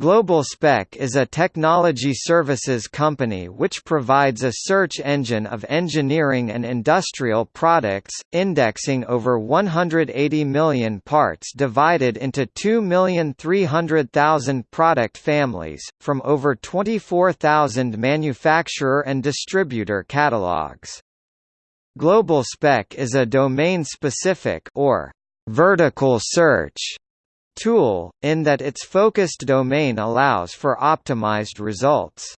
GlobalSpec is a technology services company which provides a search engine of engineering and industrial products, indexing over 180 million parts divided into 2,300,000 product families, from over 24,000 manufacturer and distributor catalogs. GlobalSpec is a domain-specific or vertical search tool, in that its focused domain allows for optimized results.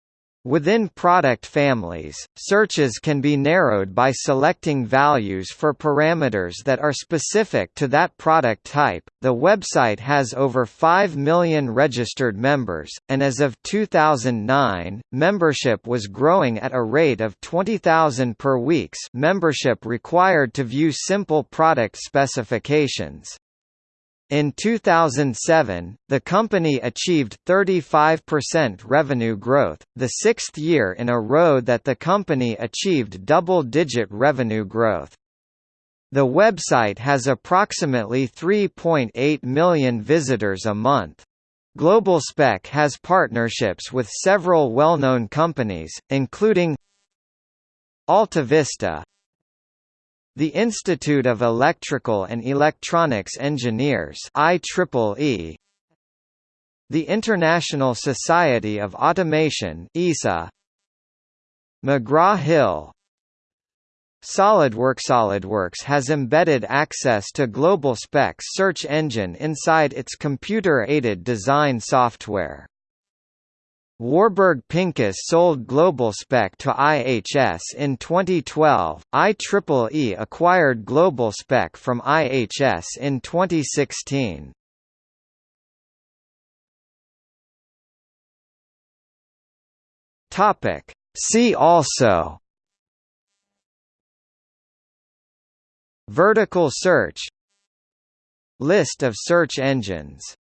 Within product families, searches can be narrowed by selecting values for parameters that are specific to that product type. The website has over 5 million registered members, and as of 2009, membership was growing at a rate of 20,000 per weeks. Membership required to view simple product specifications. In 2007, the company achieved 35% revenue growth, the sixth year in a row that the company achieved double-digit revenue growth. The website has approximately 3.8 million visitors a month. GlobalSpec has partnerships with several well-known companies, including AltaVista, the Institute of Electrical and Electronics Engineers IEEE The International Society of Automation ISA McGraw-Hill SolidWorks SolidWorks has embedded access to GlobalSpec's search engine inside its computer-aided design software. Warburg Pincus sold GlobalSpec to IHS in 2012. IEEE acquired GlobalSpec from IHS in 2016. Topic: See also Vertical search List of search engines